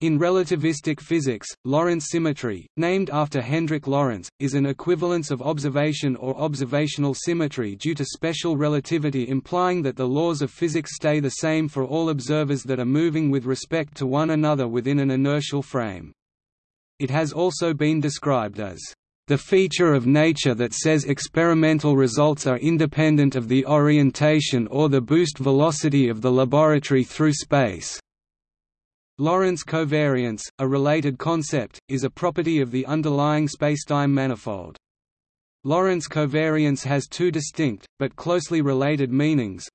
In relativistic physics, Lorentz symmetry, named after Hendrik Lorentz, is an equivalence of observation or observational symmetry due to special relativity implying that the laws of physics stay the same for all observers that are moving with respect to one another within an inertial frame. It has also been described as the feature of nature that says experimental results are independent of the orientation or the boost velocity of the laboratory through space. Lorentz covariance, a related concept, is a property of the underlying spacetime manifold. Lorentz covariance has two distinct, but closely related meanings.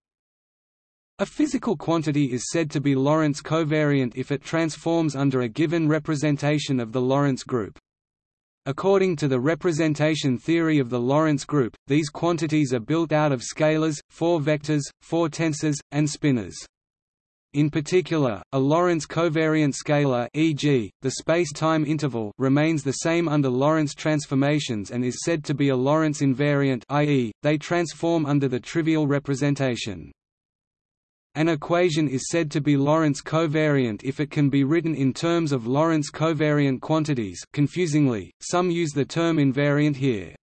A physical quantity is said to be Lorentz covariant if it transforms under a given representation of the Lorentz group. According to the representation theory of the Lorentz group, these quantities are built out of scalars, four vectors, four tensors, and spinors. In particular, a Lorentz covariant scalar e.g., the space-time interval remains the same under Lorentz transformations and is said to be a Lorentz invariant i.e., they transform under the trivial representation. An equation is said to be Lorentz covariant if it can be written in terms of Lorentz covariant quantities confusingly, some use the term invariant here.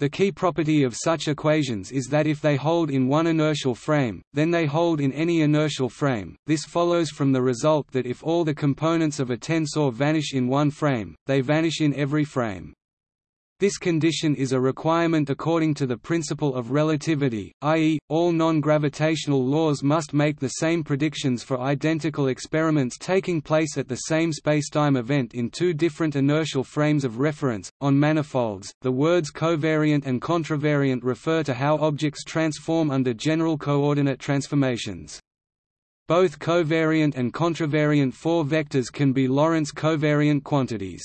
The key property of such equations is that if they hold in one inertial frame, then they hold in any inertial frame. This follows from the result that if all the components of a tensor vanish in one frame, they vanish in every frame. This condition is a requirement according to the principle of relativity, i.e., all non-gravitational laws must make the same predictions for identical experiments taking place at the same spacetime event in two different inertial frames of reference. On manifolds, the words covariant and contravariant refer to how objects transform under general coordinate transformations. Both covariant and contravariant four vectors can be Lorentz covariant quantities.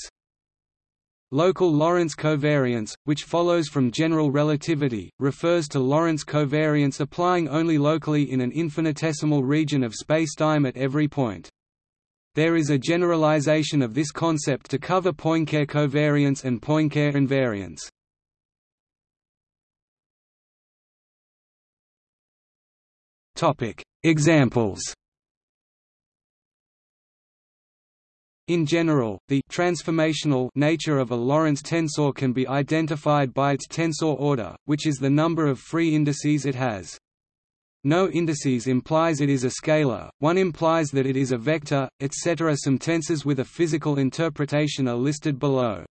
Local Lorentz covariance, which follows from general relativity, refers to Lorentz covariance applying only locally in an infinitesimal region of spacetime at every point. There is a generalization of this concept to cover Poincare covariance and Poincare invariance. Examples In general, the transformational nature of a Lorentz tensor can be identified by its tensor order, which is the number of free indices it has. No indices implies it is a scalar, one implies that it is a vector, etc. Some tensors with a physical interpretation are listed below.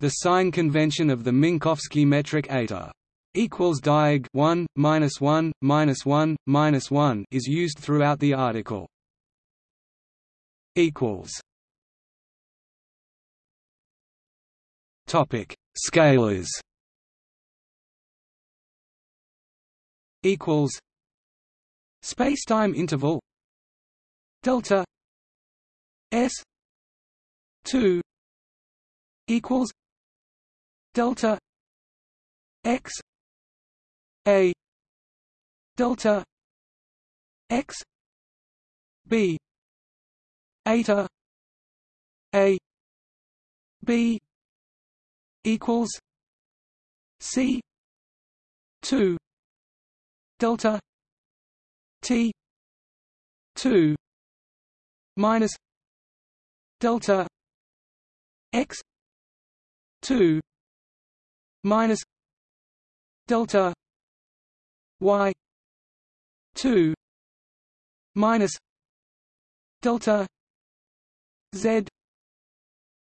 The sign convention of the Minkowski metric eta equals diag 1 minus 1 minus 1 minus 1 is used throughout the article equals. Topic. Scalars. Equals. Spacetime interval. Delta. S. 2 equals. Delta. X. A. Delta. X. B eta a b equals c 2 delta t 2 minus delta x 2 minus delta y 2 minus delta Z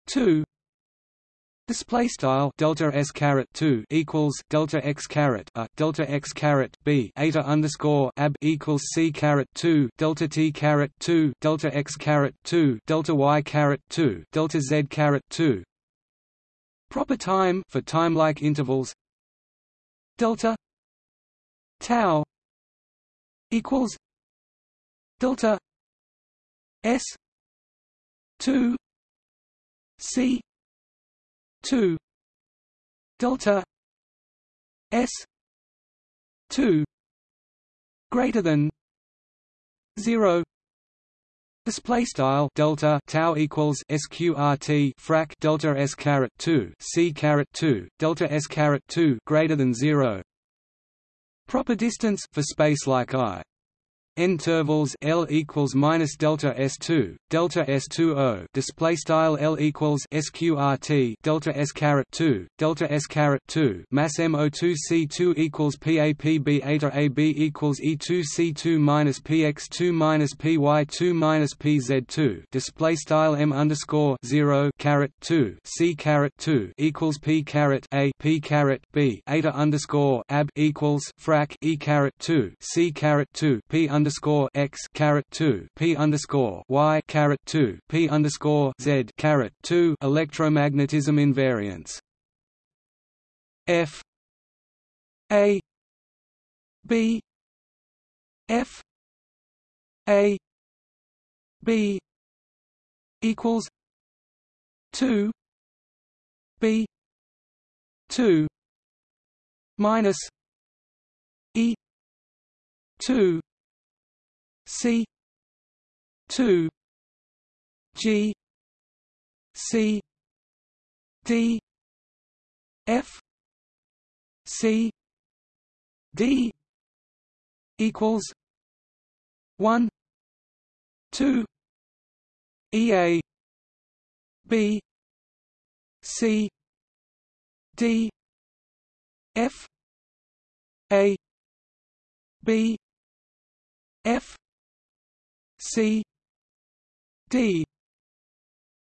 two Display style delta s caret two equals delta x caret a delta x caret b eta underscore ab equals c caret two delta t caret two delta x caret two delta y caret two delta z caret two. Proper time for time-like intervals delta tau equals delta s 2 C 2 delta S 2 greater than 0 Display style delta tau equals sqrt frac delta s caret two c caret two delta s caret two greater than zero. Proper distance for space like I intervals L equals minus delta S two delta S two O display style L equals SQRT delta S caret two delta S caret two mass mo two C two equals PAPB eta AB equals E two C two minus PX two minus PY two minus PZ two display style M underscore zero caret two C caret two equals P caret A P caret B eta underscore AB equals frac E caret two C caret two P underscore X caret two P underscore Y caret two P underscore Z caret two electromagnetism invariance. F A B F A B equals two B two minus E two C two G C D F C D equals one two EA B C D F A B F C D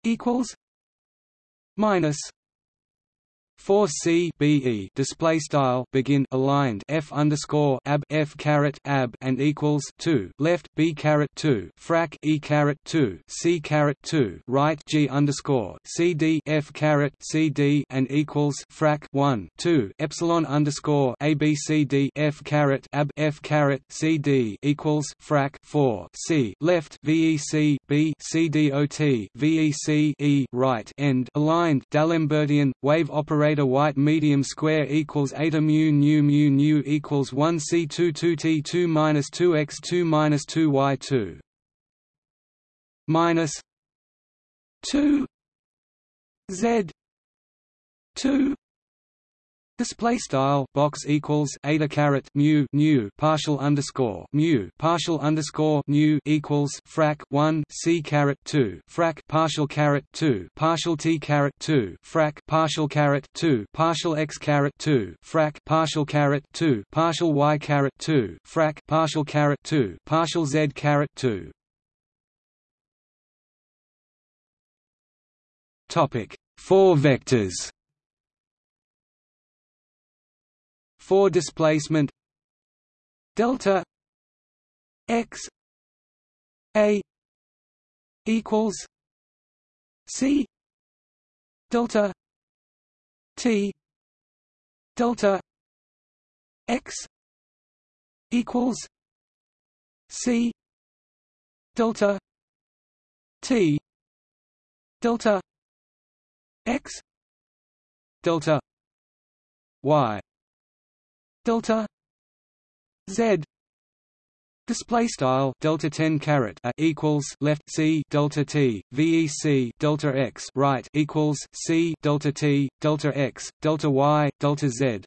equals minus 4 C B E display style begin aligned F underscore ab F caret ab and equals two left B caret two frac E caret two C caret two right G underscore C D F caret C D and equals frac one two Epsilon underscore A B C D F caret ab F caret C D equals frac four C left VEC B C D O T VEC E right end aligned D'Alembertian wave operator operator white medium square equals eta mu nu mu nu equals 1 c 2 2 t 2 minus 2 x 2 minus 2 y 2 minus 2 z 2 Display style box equals eta caret mu nu partial underscore mu partial underscore nu equals frac one c caret two frac partial caret two partial t caret two frac partial caret two partial x caret two frac partial caret two partial y caret two frac partial caret two partial z caret two. Topic four vectors. For displacement delta x a equals c delta t delta x equals c delta t delta x delta y delta z display style delta 10 caret a equals left c delta t vec delta x right equals c delta t delta x delta y delta z.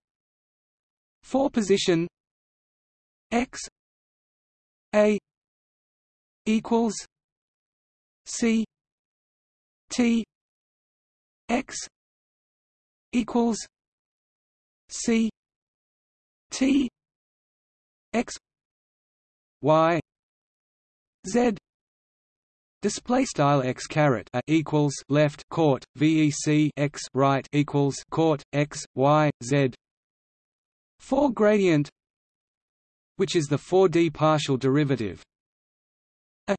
For position x a equals c t x equals c T X Y Z. Display style x caret a equals left court. Vec x right equals court. X y z. For gradient, which is the 4D partial derivative, a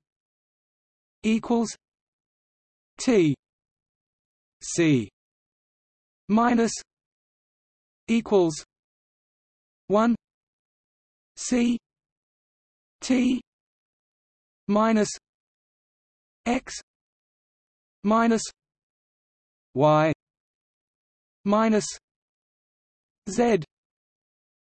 equals t c minus equals 1 C T minus X minus Y minus Z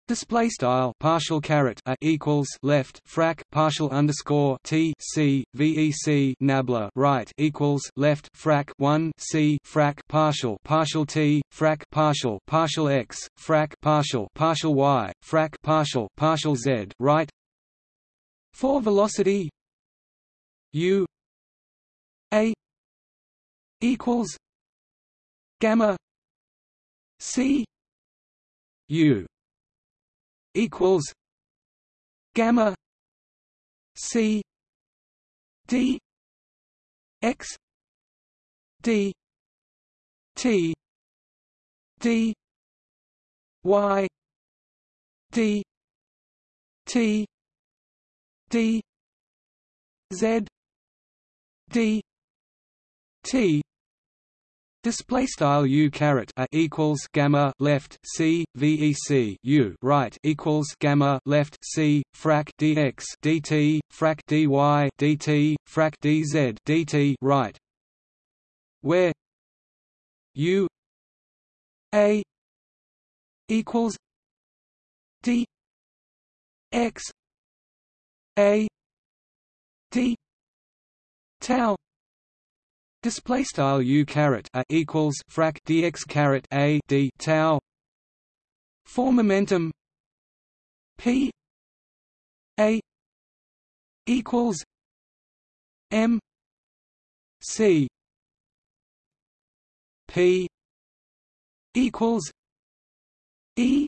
Display style partial caret a equals left frac partial underscore t c vec nabla right equals left frac one c frac partial partial t frac partial partial x frac partial partial y frac partial partial z right? For velocity u a equals gamma c u equals gamma c d x d t d y d t d z d t Display style u caret a equals gamma left c vec u right equals gamma left c frac dx dt frac dy dt frac dz dt right, where u a equals d x a d tau display style u caret a equals frac dx caret a d tau. For momentum. P a equals m c. P equals e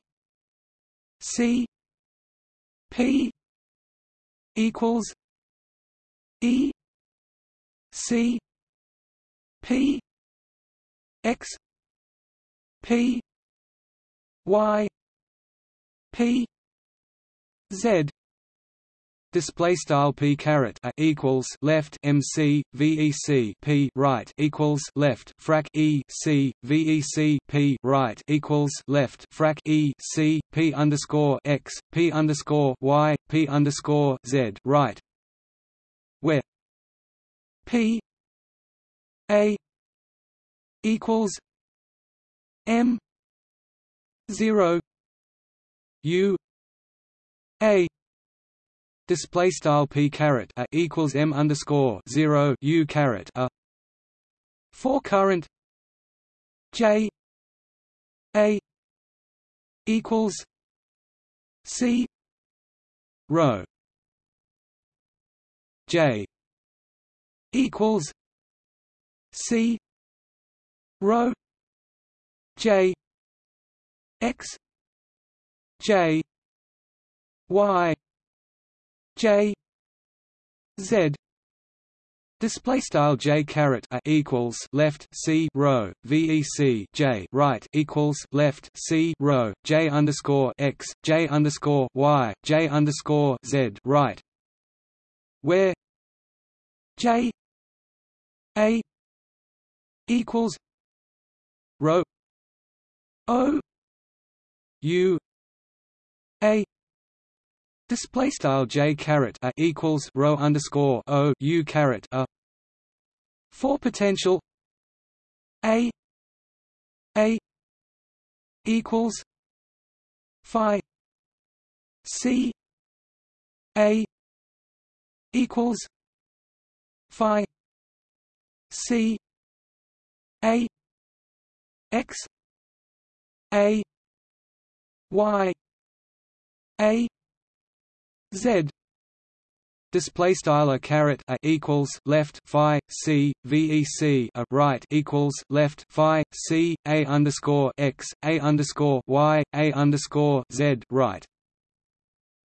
c. P equals e c P X P Y P Z Display style p caret a equals left MC VEC p right equals left frac E C VEC p right equals left frac E C p underscore x p underscore y p underscore z right, where p a equals M zero U A display style p caret a equals m underscore zero u caret a. For current J A equals C rho J equals C rho J X J Y J Z. Display style j caret a equals left c rho vec j right equals left c rho j underscore x j underscore y j underscore z right, where j a equals rho o u a display style j caret a equals rho underscore o u caret a for potential a a equals phi c a equals phi c a x a y a z. Display style a caret a equals left phi c vec a right equals left phi c a underscore x a underscore y a underscore z right.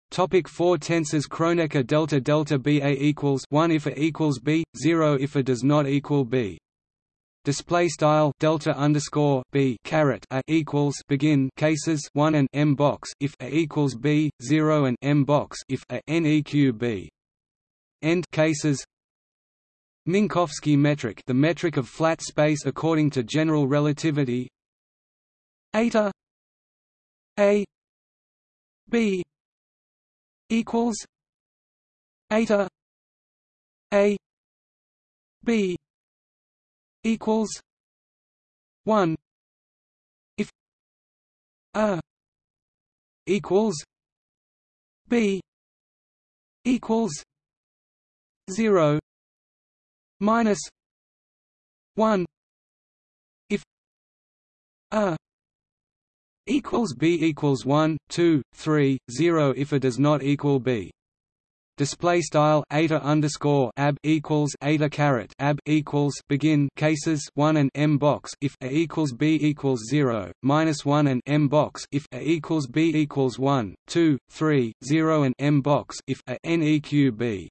Topic 4 tensors Kronecker delta delta b a equals 1 if a equals b 0 if a does not equal b display style delta underscore b caret a equals begin cases one and m box if a equals b zero and m box if a neq b. End cases. Minkowski metric the metric of flat space according to general relativity. Eta. A. B. equals. Eta. A. B equals one. If a equals b equals zero minus one. If a equals b equals 1 2 3 0 if a does not equal b display style eta underscore ab equals eta caret ab equals begin cases 1 and m box if a equals b equals 0 minus 1 and m box if a equals b equals 1 2 3 0 and m box if a neq b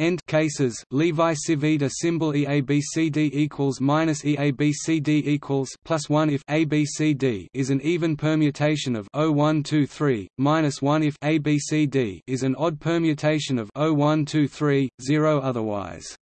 end cases. Levi Civita symbol EABCD equals minus EABCD equals plus 1 if ABCD is an even permutation of 0123 minus 1 if ABCD is an odd permutation of 0123 0 otherwise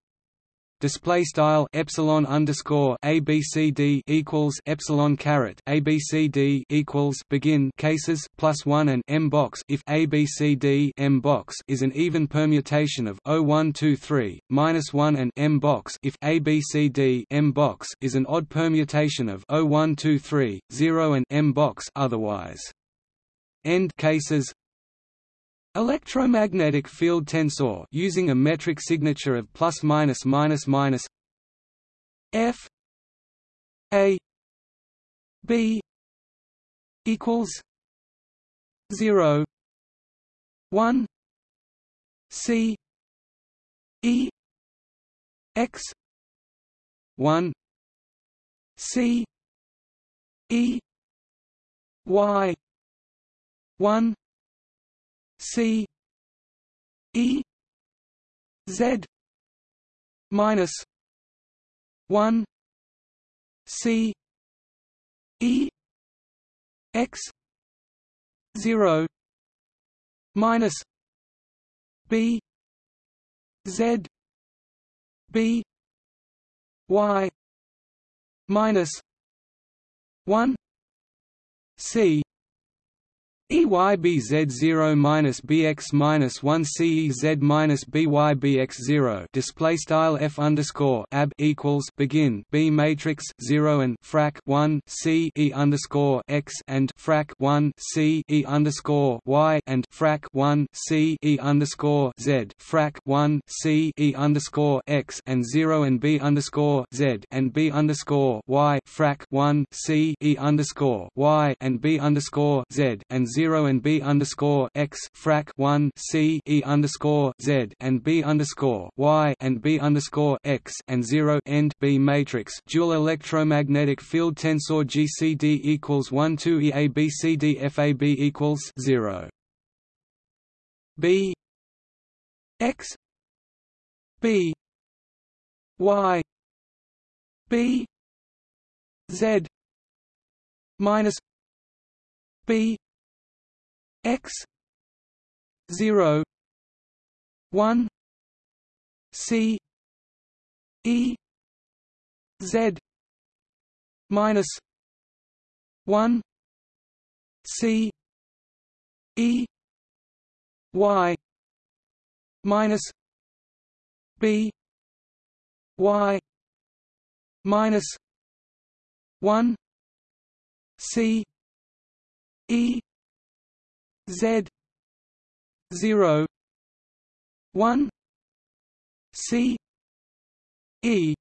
display style epsilon underscore abcd equals epsilon caret abcd equals begin cases plus one and m box. If abcd m box is an even permutation of 0123 minus one and m box. If abcd m box is an odd permutation of 0123 0 and m box otherwise. End cases Electromagnetic field tensor using a metric signature of plus minus minus minus F A B equals zero one C E X one C E Y one C E Z minus one C E X zero minus B Z B Y minus one C EYBZ0 minus BX minus 1 CEZ minus BYBX0 display style F underscore ab equals begin B matrix 0 and frac 1 C E underscore X and frac 1 C E underscore Y and frac 1 C E underscore Z frac 1 C E underscore X and 0 and B underscore Z and B underscore Y frac 1 C E underscore Y and B underscore Z and 0 and B underscore x frac 1 C E underscore Z and B underscore Y and B underscore x and 0 end B matrix. Dual electromagnetic field tensor GCD equals 1 2 EABCDFAB equals 0 B x B Y B Z minus B x 0 1 c e z minus 1 c e y minus b y minus 1 c e Z zero one C E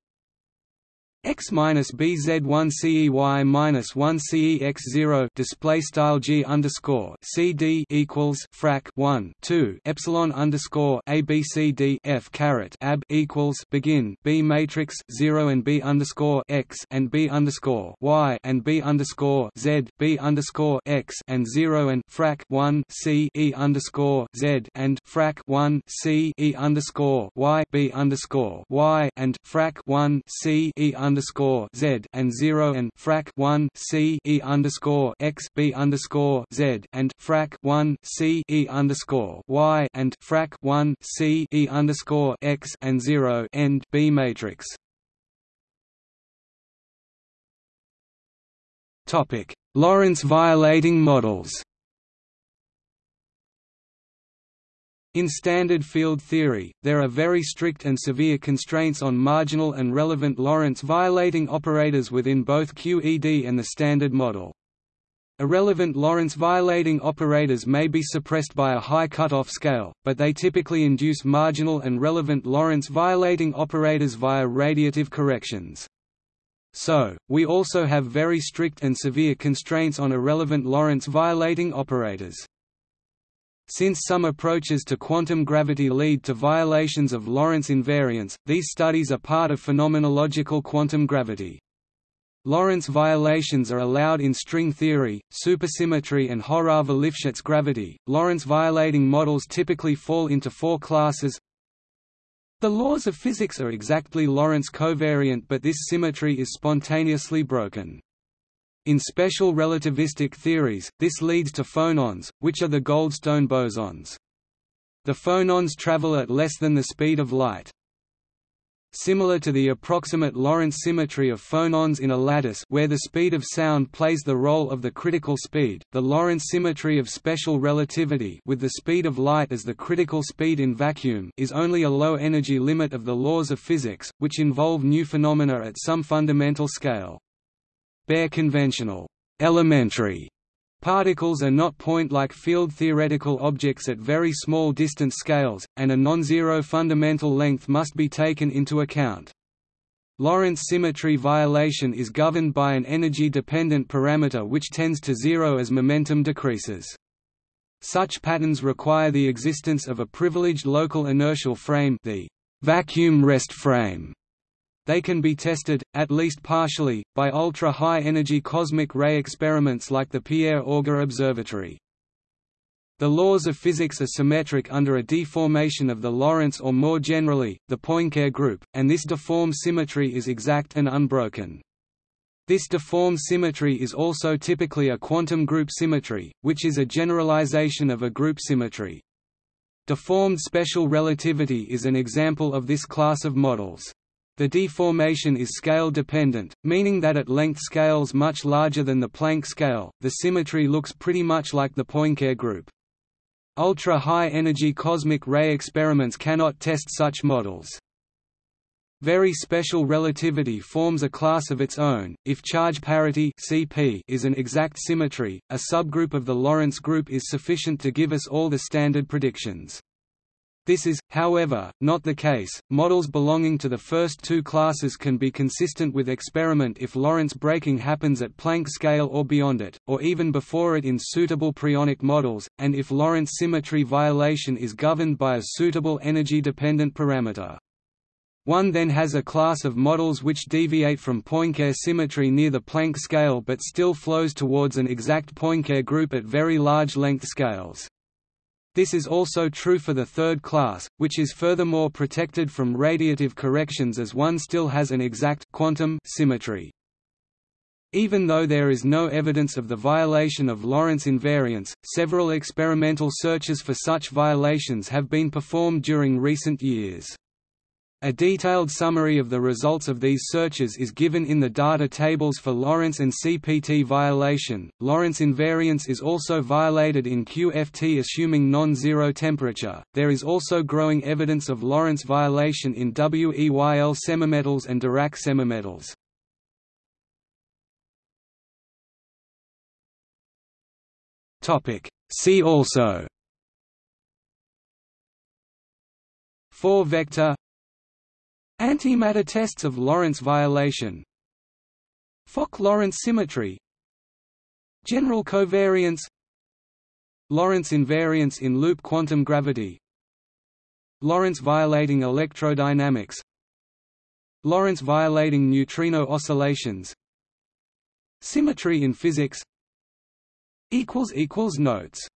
x minus bz one cey minus one cex zero display style g underscore cd equals frac one two epsilon underscore abcd f caret ab equals begin b matrix zero and b underscore x and b underscore y and b underscore z b underscore x and zero and frac one c e underscore z and frac one c e underscore y b underscore y and frac one c e underscore underscore Z and zero and frac one C E underscore X B underscore Z and frac one C E underscore Y and frac one C E underscore X and zero end B matrix. Topic Lorentz violating models In standard field theory, there are very strict and severe constraints on marginal and relevant Lorentz violating operators within both QED and the Standard Model. Irrelevant Lorentz violating operators may be suppressed by a high cutoff scale, but they typically induce marginal and relevant Lorentz violating operators via radiative corrections. So, we also have very strict and severe constraints on irrelevant Lorentz violating operators. Since some approaches to quantum gravity lead to violations of Lorentz invariance, these studies are part of phenomenological quantum gravity. Lorentz violations are allowed in string theory, supersymmetry and Horava-Lifshitz gravity. Lorentz violating models typically fall into four classes. The laws of physics are exactly Lorentz covariant but this symmetry is spontaneously broken. In special relativistic theories, this leads to phonons, which are the Goldstone bosons. The phonons travel at less than the speed of light. Similar to the approximate Lorentz symmetry of phonons in a lattice where the speed of sound plays the role of the critical speed, the Lorentz symmetry of special relativity with the speed of light as the critical speed in vacuum is only a low-energy limit of the laws of physics, which involve new phenomena at some fundamental scale. Bare conventional elementary Particles are not point-like field-theoretical objects at very small distance scales, and a non-zero fundamental length must be taken into account. Lorentz symmetry violation is governed by an energy-dependent parameter which tends to zero as momentum decreases. Such patterns require the existence of a privileged local inertial frame the vacuum rest frame they can be tested, at least partially, by ultra-high-energy cosmic ray experiments like the Pierre Auger Observatory. The laws of physics are symmetric under a deformation of the Lorentz or more generally, the Poincare group, and this deformed symmetry is exact and unbroken. This deformed symmetry is also typically a quantum group symmetry, which is a generalization of a group symmetry. Deformed special relativity is an example of this class of models. The deformation is scale-dependent, meaning that at length scales much larger than the Planck scale, the symmetry looks pretty much like the Poincare group. Ultra-high energy cosmic ray experiments cannot test such models. Very special relativity forms a class of its own. If charge parity (CP) is an exact symmetry, a subgroup of the Lorentz group is sufficient to give us all the standard predictions. This is, however, not the case. Models belonging to the first two classes can be consistent with experiment if Lorentz breaking happens at Planck scale or beyond it, or even before it in suitable preonic models, and if Lorentz symmetry violation is governed by a suitable energy-dependent parameter. One then has a class of models which deviate from Poincare symmetry near the Planck scale but still flows towards an exact Poincare group at very large length scales. This is also true for the third class, which is furthermore protected from radiative corrections as one still has an exact quantum symmetry. Even though there is no evidence of the violation of Lorentz invariance, several experimental searches for such violations have been performed during recent years. A detailed summary of the results of these searches is given in the data tables for Lorentz and CPT violation. Lorentz invariance is also violated in QFT assuming non-zero temperature. There is also growing evidence of Lorentz violation in WEYL semimetals and Dirac semimetals. Topic: See also 4 vector Antimatter tests of Lorentz violation. Fock-Lorentz symmetry. General covariance. Lorentz invariance in loop quantum gravity. Lorentz violating electrodynamics. Lorentz violating neutrino oscillations. Symmetry in physics. Notes